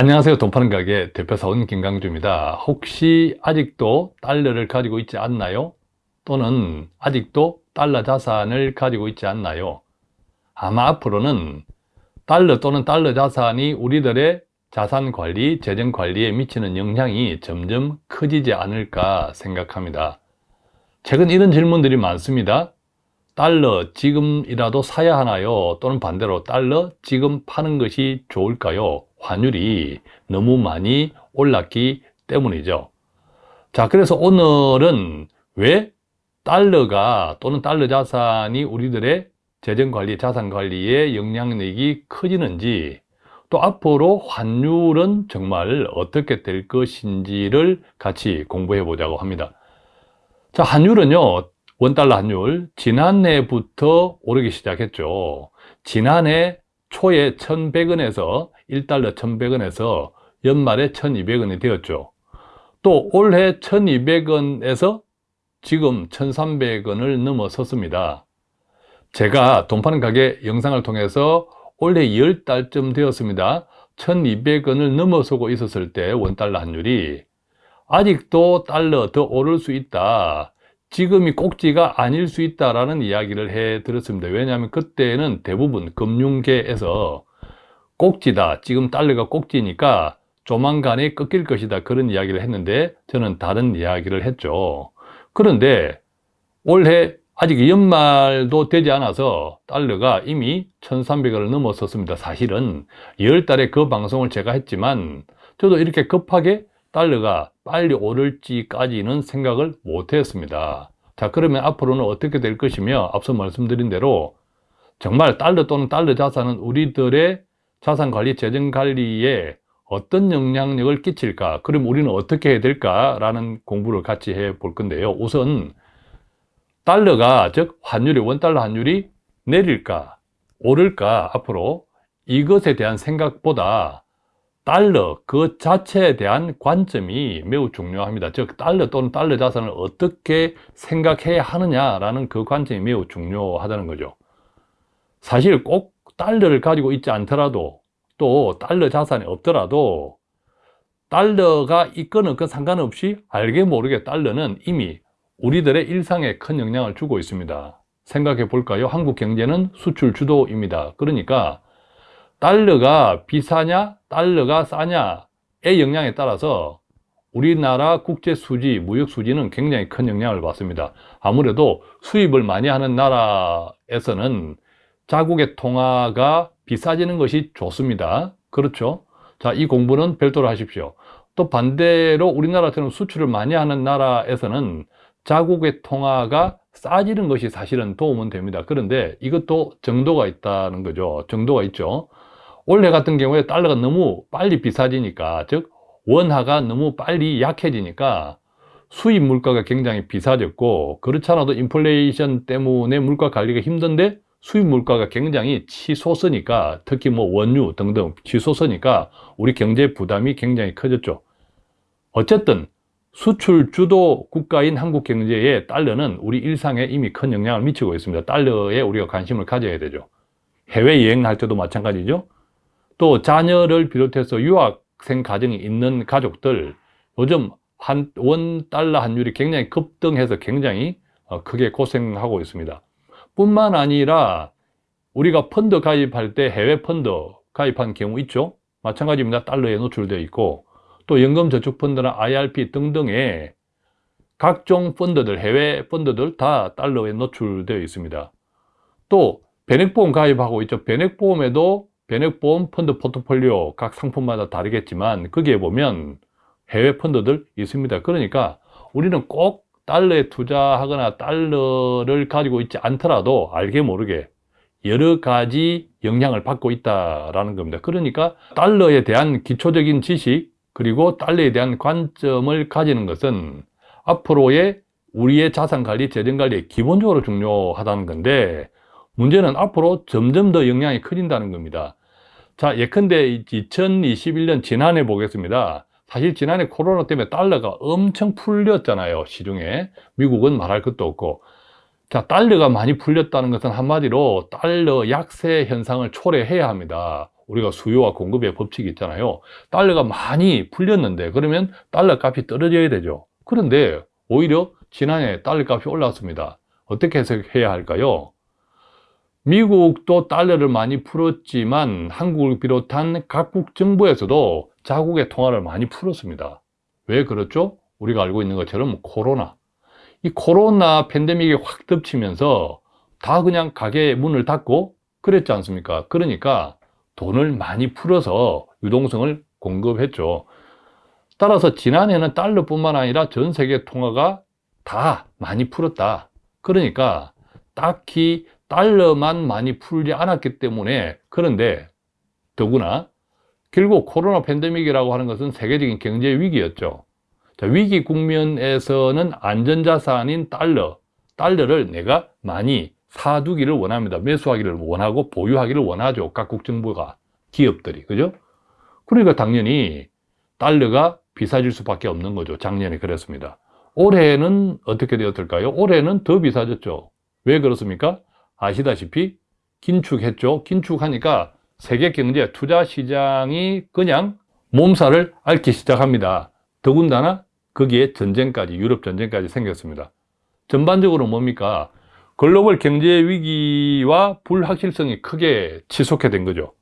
안녕하세요 돈파는 가게 대표사원 김강주입니다 혹시 아직도 달러를 가지고 있지 않나요? 또는 아직도 달러 자산을 가지고 있지 않나요? 아마 앞으로는 달러 또는 달러 자산이 우리들의 자산 관리, 재정 관리에 미치는 영향이 점점 커지지 않을까 생각합니다 최근 이런 질문들이 많습니다 달러 지금이라도 사야 하나요? 또는 반대로 달러 지금 파는 것이 좋을까요? 환율이 너무 많이 올랐기 때문이죠. 자, 그래서 오늘은 왜 달러가 또는 달러 자산이 우리들의 재정관리, 자산관리에 영향력이 커지는지 또 앞으로 환율은 정말 어떻게 될 것인지를 같이 공부해 보자고 합니다. 자, 환율은요, 원달러 환율, 지난해부터 오르기 시작했죠. 지난해 초에 1100원에서 1달러 1100원에서 연말에 1200원이 되었죠. 또 올해 1200원에서 지금 1300원을 넘어섰습니다. 제가 돈 파는 가게 영상을 통해서 올해 10달쯤 되었습니다. 1200원을 넘어서고 있었을 때 원달러 환율이 아직도 달러 더 오를 수 있다 지금이 꼭지가 아닐 수 있다라는 이야기를 해 드렸습니다. 왜냐하면 그때는 대부분 금융계에서 꼭지다 지금 달러가 꼭지니까 조만간에 꺾일 것이다 그런 이야기를 했는데 저는 다른 이야기를 했죠. 그런데 올해 아직 연말도 되지 않아서 달러가 이미 1300원을 넘었었습니다. 사실은 10달에 그 방송을 제가 했지만 저도 이렇게 급하게 달러가 빨리 오를지까지는 생각을 못 했습니다. 자 그러면 앞으로는 어떻게 될 것이며 앞서 말씀드린 대로 정말 달러 또는 달러 자산은 우리들의 자산관리, 재정관리에 어떤 영향력을 끼칠까? 그럼 우리는 어떻게 해야 될까 라는 공부를 같이 해 볼 건데요. 우선 달러가 즉 환율이 원달러 환율이 내릴까 오를까 앞으로 이것에 대한 생각보다 달러 그 자체에 대한 관점이 매우 중요합니다. 즉 달러 또는 달러 자산을 어떻게 생각해야 하느냐라는 그 관점이 매우 중요하다는 거죠. 사실 꼭 달러를 가지고 있지 않더라도 또 달러 자산이 없더라도 달러가 있건 없건 상관없이 알게 모르게 달러는 이미 우리들의 일상에 큰 영향을 주고 있습니다. 생각해 볼까요? 한국 경제는 수출 주도입니다. 그러니까 달러가 비싸냐 달러가 싸냐의 영향에 따라서 우리나라 국제 수지, 무역 수지는 굉장히 큰 영향을 받습니다. 아무래도 수입을 많이 하는 나라에서는 자국의 통화가 비싸지는 것이 좋습니다. 그렇죠? 자 이 공부는 별도로 하십시오. 또 반대로 우리나라처럼 수출을 많이 하는 나라에서는 자국의 통화가 싸지는 것이 사실은 도움은 됩니다. 그런데 이것도 정도가 있다는 거죠. 정도가 있죠 올해 같은 경우에 달러가 너무 빨리 비싸지니까 즉 원화가 너무 빨리 약해지니까 수입 물가가 굉장히 비싸졌고 그렇지 않아도 인플레이션 때문에 물가 관리가 힘든데 수입 물가가 굉장히 치솟으니까 특히 뭐 원유 등등 치솟으니까 우리 경제 부담이 굉장히 커졌죠. 어쨌든 수출 주도 국가인 한국 경제에 달러는 우리 일상에 이미 큰 영향을 미치고 있습니다. 달러에 우리가 관심을 가져야 되죠. 해외 여행 할 때도 마찬가지죠 또 자녀를 비롯해서 유학생 가정이 있는 가족들 요즘 한 원 달러 환율이 굉장히 급등해서 굉장히 어, 크게 고생하고 있습니다. 뿐만 아니라 우리가 펀드 가입할 때 해외 펀드 가입한 경우 있죠? 마찬가지입니다. 달러에 노출되어 있고 또 연금저축펀드나 IRP 등등의 각종 펀드들 해외 펀드들 다 달러에 노출되어 있습니다. 또 변액보험 가입하고 있죠. 변액보험에도 변액보험 펀드 포트폴리오 각 상품마다 다르겠지만 거기에 보면 해외 펀드들 있습니다. 그러니까 우리는 꼭 달러에 투자하거나 달러를 가지고 있지 않더라도 알게 모르게 여러 가지 영향을 받고 있다는 겁니다. 그러니까 달러에 대한 기초적인 지식 그리고 달러에 대한 관점을 가지는 것은 앞으로의 우리의 자산관리, 재정관리에 기본적으로 중요하다는 건데 문제는 앞으로 점점 더 영향이 커진다는 겁니다 자 예컨대 2021년 지난해 보겠습니다 사실 지난해 코로나 때문에 달러가 엄청 풀렸잖아요 시중에 미국은 말할 것도 없고 자 달러가 많이 풀렸다는 것은 한마디로 달러 약세 현상을 초래해야 합니다 우리가 수요와 공급의 법칙이 있잖아요. 달러가 많이 풀렸는데 그러면 달러 값이 떨어져야 되죠. 그런데 오히려 지난해 달러 값이 올랐습니다. 어떻게 해석해야 할까요? 미국도 달러를 많이 풀었지만 한국을 비롯한 각국 정부에서도 자국의 통화를 많이 풀었습니다. 왜 그렇죠? 우리가 알고 있는 것처럼 코로나. 이 코로나 팬데믹이 확 덮치면서 다 그냥 가게 문을 닫고 그랬지 않습니까? 그러니까 돈을 많이 풀어서 유동성을 공급했죠. 따라서 지난해는 달러뿐만 아니라 전 세계 통화가 다 많이 풀었다. 그러니까 딱히 달러만 많이 풀지 않았기 때문에 그런데 더구나 결국 코로나 팬데믹이라고 하는 것은 세계적인 경제 위기였죠. 자, 위기 국면에서는 안전자산인 달러, 달러를 내가 많이 사두기를 원합니다. 매수하기를 원하고 보유하기를 원하죠. 각국 정부가, 기업들이. 그죠? 그러니까 당연히 달러가 비싸질 수밖에 없는 거죠. 작년에 그랬습니다. 올해는 어떻게 되었을까요? 올해는 더 비싸졌죠. 왜 그렇습니까? 아시다시피 긴축했죠. 긴축하니까 세계 경제 투자 시장이 그냥 몸살을 앓기 시작합니다. 더군다나 거기에 전쟁까지, 유럽 전쟁까지 생겼습니다. 전반적으로 뭡니까? 글로벌 경제 위기와 불확실성이 크게 치솟게 된 거죠.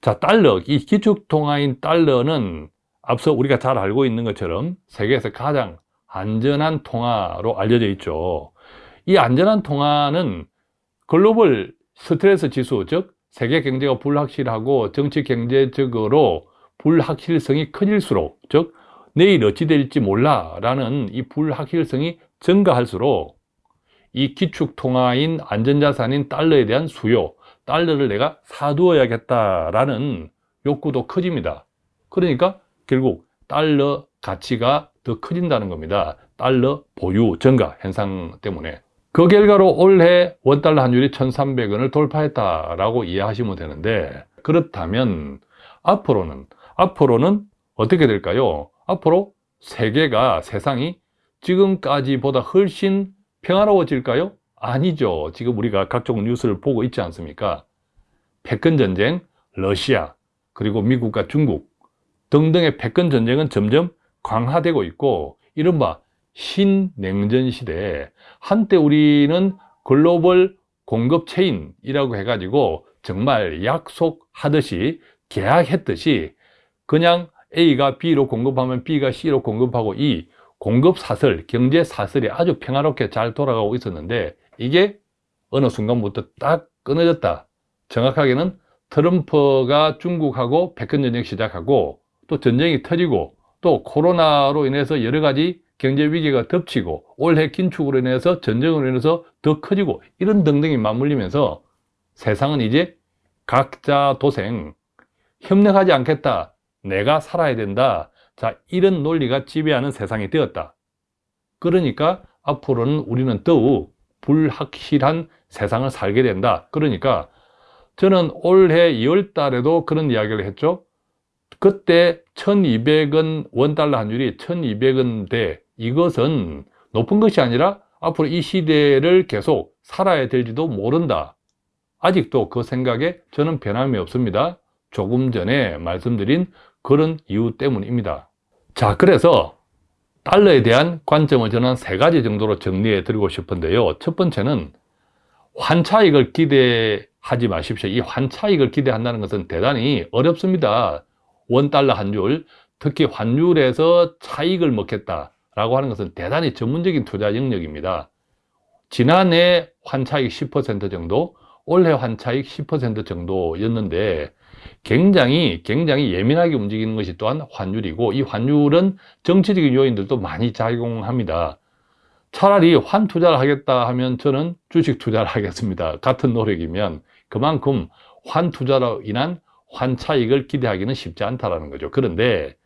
자, 달러, 이 기축통화인 달러는 앞서 우리가 잘 알고 있는 것처럼 세계에서 가장 안전한 통화로 알려져 있죠. 이 안전한 통화는 글로벌 스트레스 지수, 즉 세계 경제가 불확실하고 정치 경제적으로 불확실성이 커질수록, 즉 내일 어찌 될지 몰라 라는 이 불확실성이 증가할수록 이 기축통화인 안전자산인 달러에 대한 수요, 달러를 내가 사두어야겠다라는 욕구도 커집니다. 그러니까 결국 달러 가치가 더 커진다는 겁니다. 달러 보유 증가 현상 때문에. 그 결과로 올해 원달러 환율이 1,300원을 돌파했다라고 이해하시면 되는데 그렇다면 앞으로는 앞으로는 어떻게 될까요? 앞으로 세계가 세상이 지금까지보다 훨씬 평화로워질까요? 아니죠. 지금 우리가 각종 뉴스를 보고 있지 않습니까? 패권 전쟁, 러시아, 그리고 미국과 중국 등등의 패권 전쟁은 점점 강화되고 있고 이른바 신냉전 시대에 한때 우리는 글로벌 공급 체인이라고 해가지고 정말 약속하듯이 계약했듯이 그냥 A가 B로 공급하면 B가 C로 공급하고 이 공급 사슬, 경제 사슬이 아주 평화롭게 잘 돌아가고 있었는데 이게 어느 순간부터 딱 끊어졌다. 정확하게는 트럼프가 중국하고 백권 전쟁 시작하고 또 전쟁이 터지고 또 코로나로 인해서 여러 가지 경제 위기가 덮치고 올해 긴축으로 인해서 전쟁으로 인해서 더 커지고 이런 등등이 맞물리면서 세상은 이제 각자 도생 협력하지 않겠다. 내가 살아야 된다. 자 이런 논리가 지배하는 세상이 되었다. 그러니까 앞으로는 우리는 더욱 불확실한 세상을 살게 된다. 그러니까 저는 올해 2월 달에도 그런 이야기를 했죠. 그때 1200원 원달러 환율이 1200원대 이것은 높은 것이 아니라 앞으로 이 시대를 계속 살아야 될지도 모른다. 아직도 그 생각에 저는 변함이 없습니다. 조금 전에 말씀드린 그런 이유 때문입니다. 자, 그래서 달러에 대한 관점을 저는 세 가지 정도로 정리해 드리고 싶은데요. 첫 번째는 환차익을 기대하지 마십시오. 이 환차익을 기대한다는 것은 대단히 어렵습니다. 원달러 환율, 특히 환율에서 차익을 먹겠다. 라고 하는 것은 대단히 전문적인 투자 영역입니다. 지난해 환차익 10% 정도, 올해 환차익 10% 정도였는데 굉장히 굉장히 예민하게 움직이는 것이 또한 환율이고 이 환율은 정치적인 요인들도 많이 작용합니다. 차라리 환 투자를 하겠다 하면 저는 주식 투자를 하겠습니다. 같은 노력이면 그만큼 환 투자로 인한 환 차익을 기대하기는 쉽지 않다는 거죠. 그런데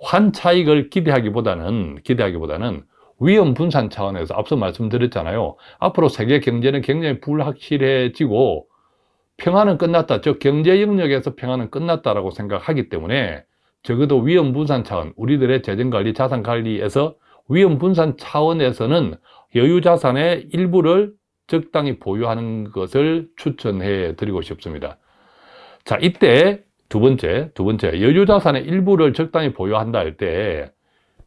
환차익을 기대하기보다는 기대하기보다는 위험 분산 차원에서 앞서 말씀드렸잖아요. 앞으로 세계 경제는 굉장히 불확실해지고 평화는 끝났다. 즉 경제 영역에서 평화는 끝났다라고 생각하기 때문에 적어도 위험 분산 차원, 우리들의 재정 관리, 자산 관리에서 위험 분산 차원에서는 여유 자산의 일부를 적당히 보유하는 것을 추천해 드리고 싶습니다. 자, 이때 두 번째, 두 번째, 여유 자산의 일부를 적당히 보유한다 할 때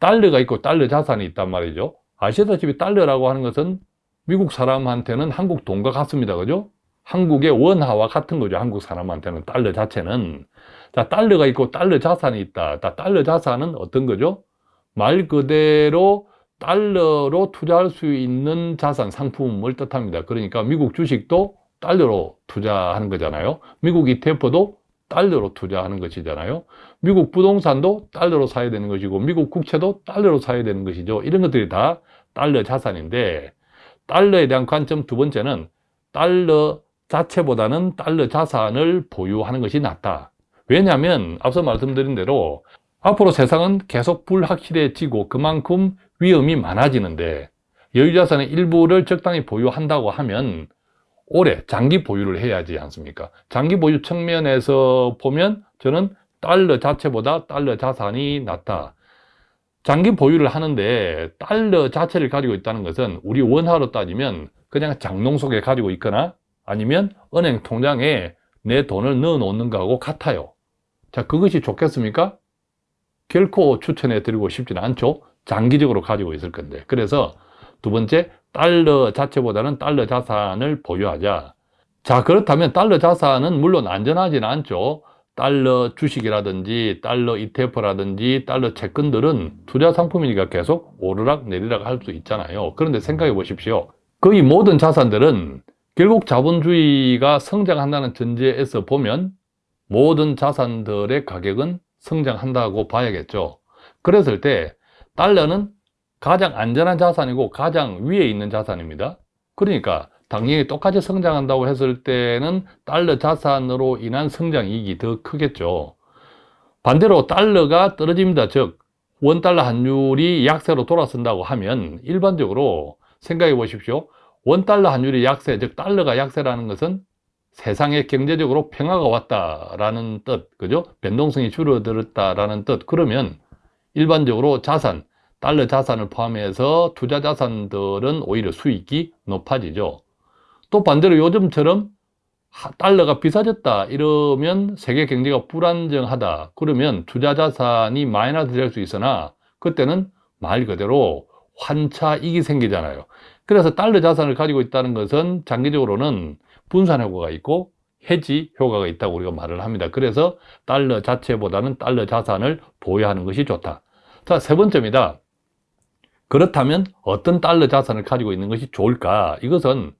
달러가 있고 달러 자산이 있단 말이죠. 아시다시피 달러라고 하는 것은 미국 사람한테는 한국 돈과 같습니다. 그죠? 한국의 원화와 같은 거죠. 한국 사람한테는 달러 자체는. 자, 달러가 있고 달러 자산이 있다. 자, 달러 자산은 어떤 거죠? 말 그대로 달러로 투자할 수 있는 자산, 상품을 뜻합니다. 그러니까 미국 주식도 달러로 투자하는 거잖아요. 미국 ETF도 달러로 투자하는 것이잖아요. 미국 부동산도 달러로 사야 되는 것이고 미국 국채도 달러로 사야 되는 것이죠. 이런 것들이 다 달러 자산인데 달러에 대한 관점 두 번째는 달러 자체보다는 달러 자산을 보유하는 것이 낫다. 왜냐하면 앞서 말씀드린 대로 앞으로 세상은 계속 불확실해지고 그만큼 위험이 많아지는데 여유자산의 일부를 적당히 보유한다고 하면 오래 장기 보유를 해야지 않습니까? 장기 보유 측면에서 보면 저는 달러 자체보다 달러 자산이 낫다. 장기 보유를 하는데 달러 자체를 가지고 있다는 것은 우리 원화로 따지면 그냥 장롱 속에 가지고 있거나 아니면 은행 통장에 내 돈을 넣어 놓는 거하고 같아요. 자, 그것이 좋겠습니까? 결코 추천해 드리고 싶지는 않죠. 장기적으로 가지고 있을 건데. 그래서 두 번째, 달러 자체보다는 달러 자산을 보유하자. 자, 그렇다면 달러 자산은 물론 안전하지는 않죠. 달러 주식이라든지 달러 ETF라든지 달러 채권들은 투자 상품이니까 계속 오르락 내리락 할 수 있잖아요. 그런데 생각해 보십시오. 거의 모든 자산들은 결국 자본주의가 성장한다는 전제에서 보면 모든 자산들의 가격은 성장한다고 봐야겠죠. 그랬을 때 달러는 가장 안전한 자산이고 가장 위에 있는 자산입니다. 그러니까 당연히 똑같이 성장한다고 했을 때는 달러 자산으로 인한 성장 이익이 더 크겠죠. 반대로 달러가 떨어집니다. 즉 원달러 환율이 약세로 돌아선다고 하면 일반적으로 생각해 보십시오. 원달러 환율이 약세, 즉 달러가 약세라는 것은 세상에 경제적으로 평화가 왔다라는 뜻, 그죠? 변동성이 줄어들었다라는 뜻. 그러면 일반적으로 자산, 달러 자산을 포함해서 투자 자산들은 오히려 수익이 높아지죠. 또 반대로 요즘처럼 달러가 비싸졌다 이러면 세계 경제가 불안정하다 그러면 투자 자산이 마이너스 될 수 있으나 그때는 말 그대로 환차익이 생기잖아요. 그래서 달러 자산을 가지고 있다는 것은 장기적으로는 분산 효과가 있고 해지 효과가 있다고 우리가 말을 합니다. 그래서 달러 자체보다는 달러 자산을 보유하는 것이 좋다. 자, 세 번째입니다. 그렇다면 어떤 달러 자산을 가지고 있는 것이 좋을까? 이것은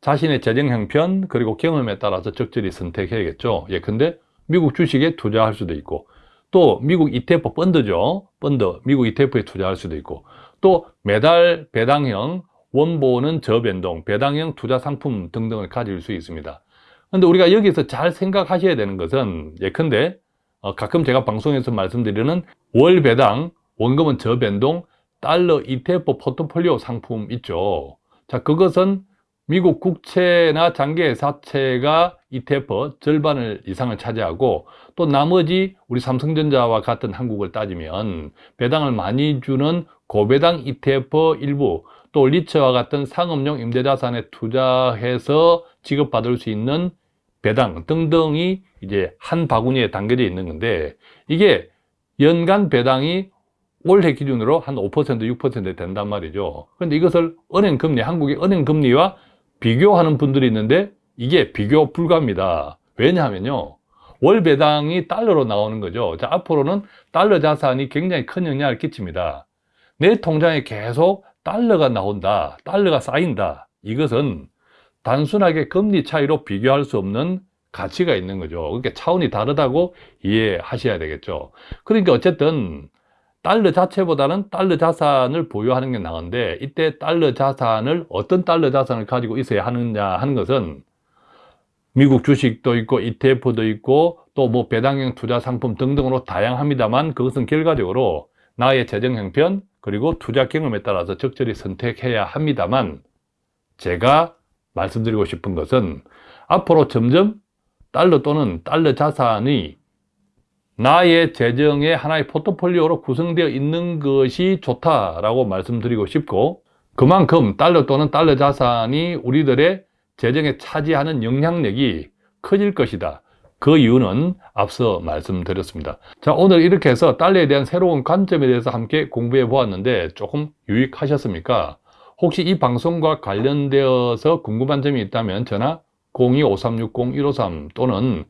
자신의 재정 형편 그리고 경험에 따라서 적절히 선택해야겠죠. 예, 근데 미국 주식에 투자할 수도 있고 또 미국 ETF 펀드죠. 펀드, 미국 ETF에 투자할 수도 있고 또 매달 배당형 원보는 저변동, 배당형 투자 상품 등등을 가질 수 있습니다. 근데 우리가 여기서 잘 생각하셔야 되는 것은 예컨대 어, 가끔 제가 방송에서 말씀드리는 월 배당, 원금은 저변동, 달러 ETF 포트폴리오 상품 있죠. 자, 그것은 미국 국채나 장기회사채가 ETF 절반을 이상을 차지하고 또 나머지 우리 삼성전자와 같은 한국을 따지면 배당을 많이 주는 고배당 ETF 일부 또 리츠와 같은 상업용 임대자산에 투자해서 지급받을 수 있는 배당 등등이 이제 한 바구니에 담겨져 있는 건데 이게 연간 배당이 올해 기준으로 한 5% 6% 된단 말이죠. 그런데 이것을 은행 금리 한국의 은행 금리와 비교하는 분들이 있는데 이게 비교 불가입니다. 왜냐하면요 월 배당이 달러로 나오는 거죠. 자 앞으로는 달러 자산이 굉장히 큰 영향을 끼칩니다. 내 통장에 계속 달러가 나온다 달러가 쌓인다. 이것은 단순하게 금리 차이로 비교할 수 없는 가치가 있는 거죠. 그러니까 차원이 다르다고 이해하셔야 되겠죠. 그러니까 어쨌든 달러 자체보다는 달러 자산을 보유하는 게 나은데 이때 달러 자산을 어떤 달러 자산을 가지고 있어야 하느냐 하는 것은 미국 주식도 있고 ETF도 있고 또 뭐 배당형 투자 상품 등등으로 다양합니다만 그것은 결과적으로 나의 재정 형편 그리고 투자 경험에 따라서 적절히 선택해야 합니다만 제가 말씀드리고 싶은 것은 앞으로 점점 달러 또는 달러 자산이 나의 재정의 하나의 포트폴리오로 구성되어 있는 것이 좋다라고 말씀드리고 싶고 그만큼 달러 또는 달러 자산이 우리들의 재정에 차지하는 영향력이 커질 것이다. 그 이유는 앞서 말씀드렸습니다. 자, 오늘 이렇게 해서 달러에 대한 새로운 관점에 대해서 함께 공부해 보았는데 조금 유익하셨습니까? 혹시 이 방송과 관련되어서 궁금한 점이 있다면 전화 02-5360-153 또는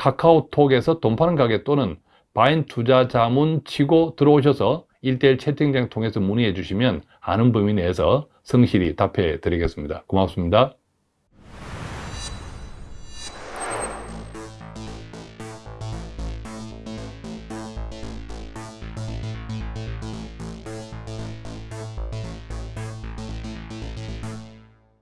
카카오톡에서 돈 파는 가게 또는 바인 투자 자문 치고 들어오셔서 1대1 채팅장 통해서 문의해 주시면 아는 범위 내에서 성실히 답해 드리겠습니다. 고맙습니다.